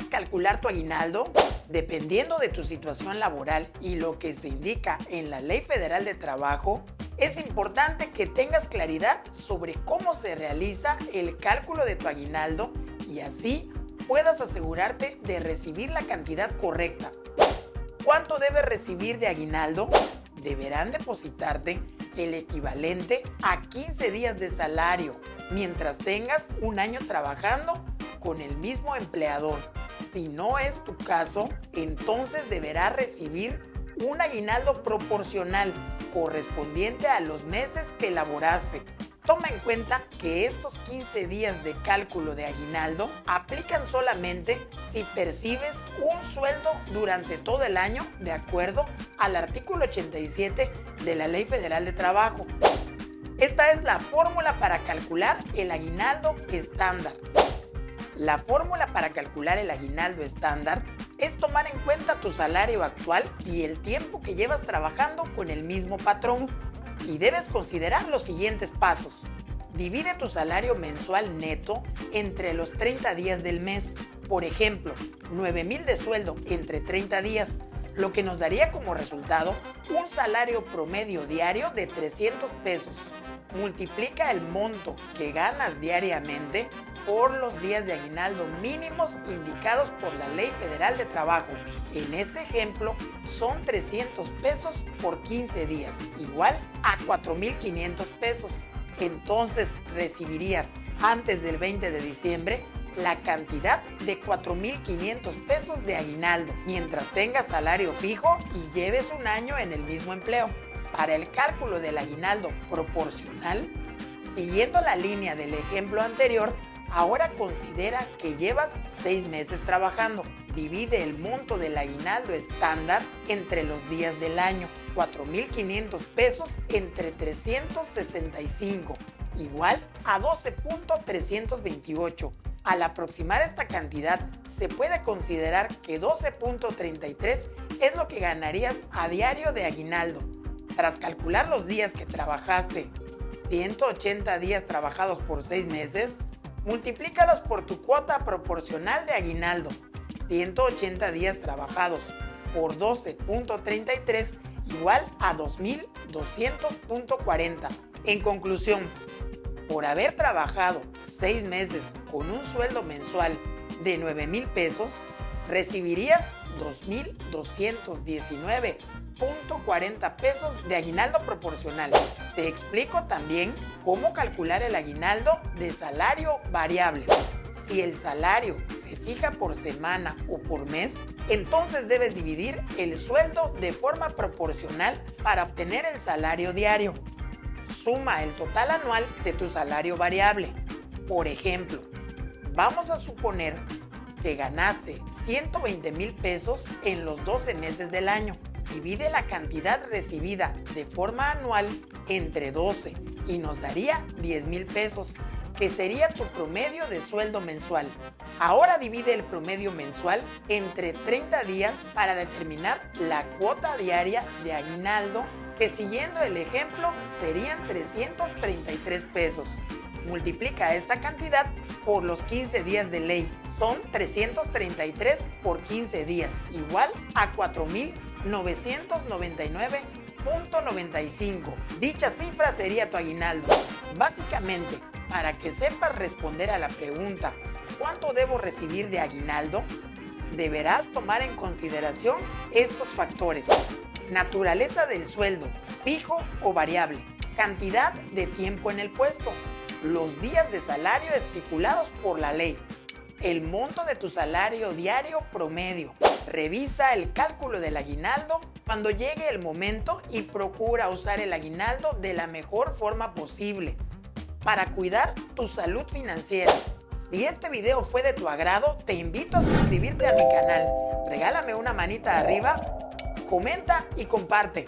¿Sabes calcular tu aguinaldo? Dependiendo de tu situación laboral y lo que se indica en la Ley Federal de Trabajo, es importante que tengas claridad sobre cómo se realiza el cálculo de tu aguinaldo y así puedas asegurarte de recibir la cantidad correcta. ¿Cuánto debes recibir de aguinaldo? Deberán depositarte el equivalente a 15 días de salario mientras tengas un año trabajando con el mismo empleador. Si no es tu caso, entonces deberás recibir un aguinaldo proporcional correspondiente a los meses que laboraste. Toma en cuenta que estos 15 días de cálculo de aguinaldo aplican solamente si percibes un sueldo durante todo el año de acuerdo al artículo 87 de la Ley Federal de Trabajo. Esta es la fórmula para calcular el aguinaldo estándar. La fórmula para calcular el aguinaldo estándar es tomar en cuenta tu salario actual y el tiempo que llevas trabajando con el mismo patrón. Y debes considerar los siguientes pasos. Divide tu salario mensual neto entre los 30 días del mes. Por ejemplo, 9 mil de sueldo entre 30 días, lo que nos daría como resultado un salario promedio diario de 300 pesos multiplica el monto que ganas diariamente por los días de aguinaldo mínimos indicados por la Ley Federal de Trabajo. En este ejemplo son 300 pesos por 15 días, igual a 4.500 pesos. Entonces recibirías antes del 20 de diciembre la cantidad de 4.500 pesos de aguinaldo mientras tengas salario fijo y lleves un año en el mismo empleo. Para el cálculo del aguinaldo proporcional, siguiendo la línea del ejemplo anterior, ahora considera que llevas seis meses trabajando. Divide el monto del aguinaldo estándar entre los días del año. 4.500 pesos entre 365, igual a 12.328. Al aproximar esta cantidad, se puede considerar que 12.33 es lo que ganarías a diario de aguinaldo. Tras calcular los días que trabajaste, 180 días trabajados por 6 meses, multiplícalos por tu cuota proporcional de aguinaldo, 180 días trabajados por 12.33 igual a 2.200.40. En conclusión, por haber trabajado 6 meses con un sueldo mensual de 9 mil pesos, recibirías 2.219 40 pesos de aguinaldo proporcional. Te explico también cómo calcular el aguinaldo de salario variable. Si el salario se fija por semana o por mes, entonces debes dividir el sueldo de forma proporcional para obtener el salario diario. Suma el total anual de tu salario variable. Por ejemplo, vamos a suponer que ganaste 120 mil pesos en los 12 meses del año divide la cantidad recibida de forma anual entre 12 y nos daría 10 mil pesos, que sería tu promedio de sueldo mensual. Ahora divide el promedio mensual entre 30 días para determinar la cuota diaria de aguinaldo, que siguiendo el ejemplo serían 333 pesos. Multiplica esta cantidad por los 15 días de ley. Son 333 por 15 días, igual a 4,000 999.95. Dicha cifra sería tu aguinaldo. Básicamente, para que sepas responder a la pregunta ¿cuánto debo recibir de aguinaldo? Deberás tomar en consideración estos factores. Naturaleza del sueldo, fijo o variable. Cantidad de tiempo en el puesto. Los días de salario estipulados por la ley el monto de tu salario diario promedio. Revisa el cálculo del aguinaldo cuando llegue el momento y procura usar el aguinaldo de la mejor forma posible para cuidar tu salud financiera. Si este video fue de tu agrado, te invito a suscribirte a mi canal. Regálame una manita arriba, comenta y comparte.